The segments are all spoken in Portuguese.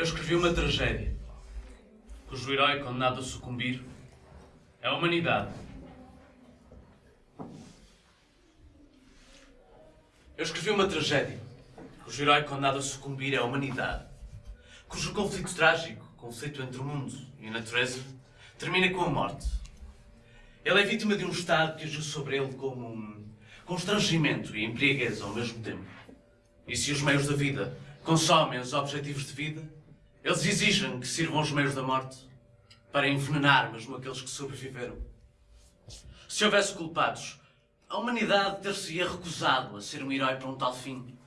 Eu escrevi uma tragédia, cujo herói condenado a sucumbir é a humanidade. Eu escrevi uma tragédia, cujo herói condenado a sucumbir é a humanidade, cujo conflito trágico, conflito entre o mundo e a natureza, termina com a morte. Ele é vítima de um Estado que agiu sobre ele como um constrangimento e embriaguez ao mesmo tempo. E se os meios da vida consomem os objetivos de vida, eles exigem que sirvam os meios da morte para envenenar mesmo aqueles que sobreviveram. Se houvesse culpados, a humanidade ter-se-ia recusado a ser um herói para um tal fim.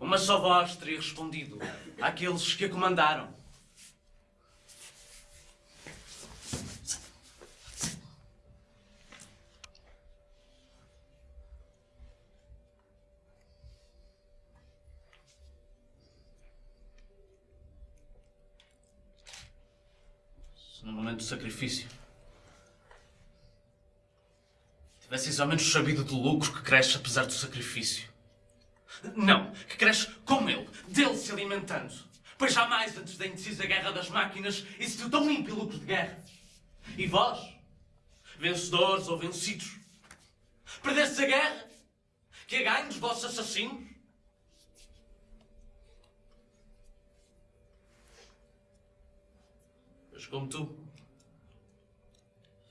Uma só voz teria respondido àqueles que a comandaram. No momento do sacrifício. Tivesseis ao menos sabido do lucro que cresce apesar do sacrifício. Não, que cresce com ele, dele se alimentando. Pois jamais antes da indecisa guerra das máquinas existiu tão ímpio lucro de guerra. E vós, vencedores ou vencidos, perdestes a guerra, que a ganho dos vossos assassinos? Mas como tu,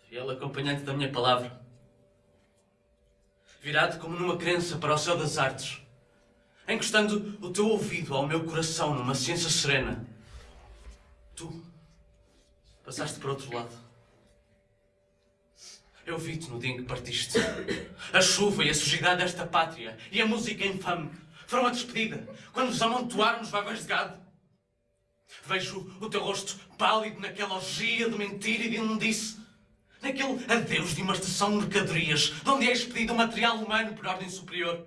fiel acompanhante da minha palavra, virado como numa crença para o céu das artes, encostando o teu ouvido ao meu coração numa ciência serena, tu passaste para outro lado. Eu vi-te no dia em que partiste. A chuva e a sujidade desta pátria e a música infame foram a despedida quando nos amontoaram nos vagões de gado. Vejo o teu rosto pálido naquela orgia de mentira e de imundice. Naquele adeus de uma estação de mercadorias, de onde é expedido o material humano por ordem superior.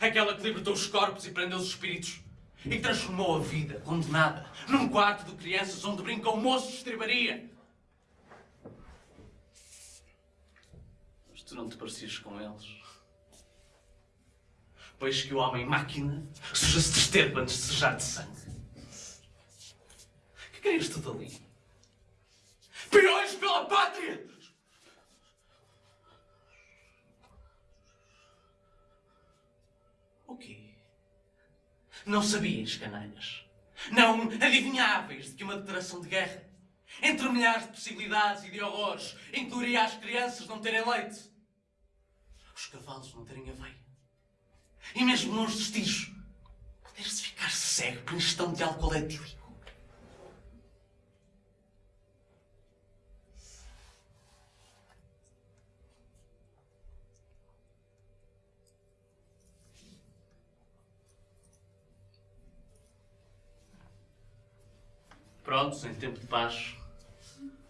Aquela que libertou os corpos e prendeu os espíritos. E que transformou a vida, condenada, num quarto de crianças onde brincam moços de estribaria. Mas tu não te parecias com eles. Pois que o homem-máquina suja-se de esterco antes de sujar de sangue. Que querias tudo ali? Peões pela pátria! O quê? Não sabias, canalhas? Não adivinháveis de que uma declaração de guerra, entre milhares de possibilidades e de horrores, incluiria as crianças não terem leite, os cavalos não terem aveia, e mesmo nos vestígios, poder-se ficar cego por ingestão de álcool etílico. Prontos, em tempo de paz,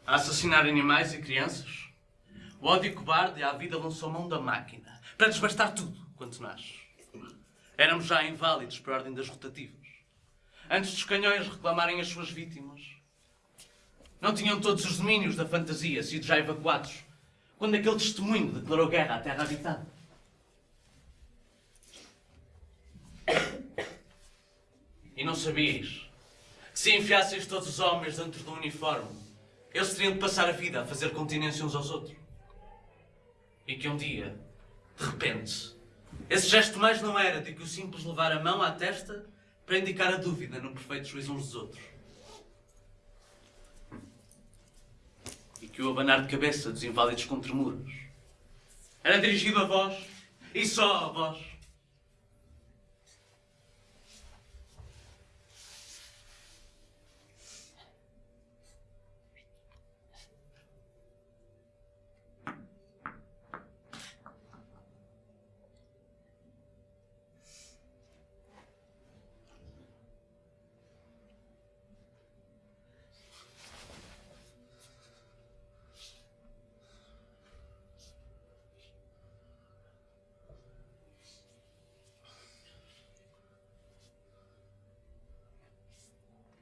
a assassinar animais e crianças. O ódio cobarde à vida lançou mão da máquina para desbastar tudo quanto nasce. Éramos já inválidos por ordem das rotativas. Antes dos canhões reclamarem as suas vítimas. Não tinham todos os domínios da fantasia sido já evacuados quando aquele testemunho declarou guerra à terra habitada. E não sabias se enfiasseis todos os homens dentro do uniforme, eles teriam de passar a vida a fazer continência uns aos outros. E que um dia, de repente, esse gesto mais não era de que o simples levar a mão à testa para indicar a dúvida no perfeito juízo uns dos outros. E que o abanar de cabeça dos inválidos com tremuros era dirigido a vós, e só a vós,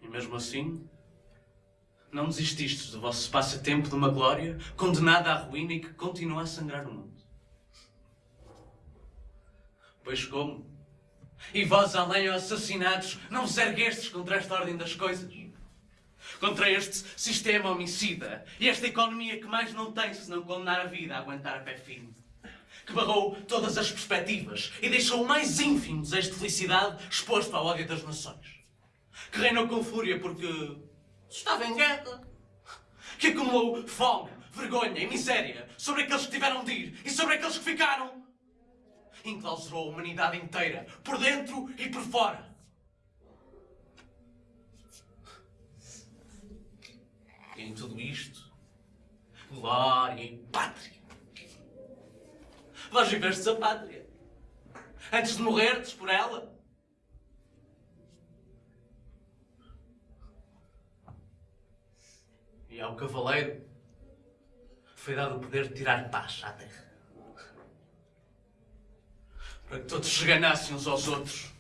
Mesmo assim, não desististes do vosso passatempo de uma glória condenada à ruína e que continua a sangrar o mundo. Pois como? E vós, além de assassinados, não vos erguestes contra esta ordem das coisas? Contra este sistema homicida e esta economia que mais não tem senão condenar a vida a aguentar a pé firme. Que barrou todas as perspectivas e deixou o mais ínfimo desejo de felicidade exposto ao ódio das nações. Que reinou com fúria porque estava em guerra. Que acumulou fome, vergonha e miséria sobre aqueles que tiveram de ir e sobre aqueles que ficaram. Enclausurou a humanidade inteira, por dentro e por fora. E em tudo isto, glória e pátria. Vós vivestes a pátria. Antes de morrerdes por ela. E ao cavaleiro foi dado o poder de tirar paz à terra. Para que todos se ganassem uns aos outros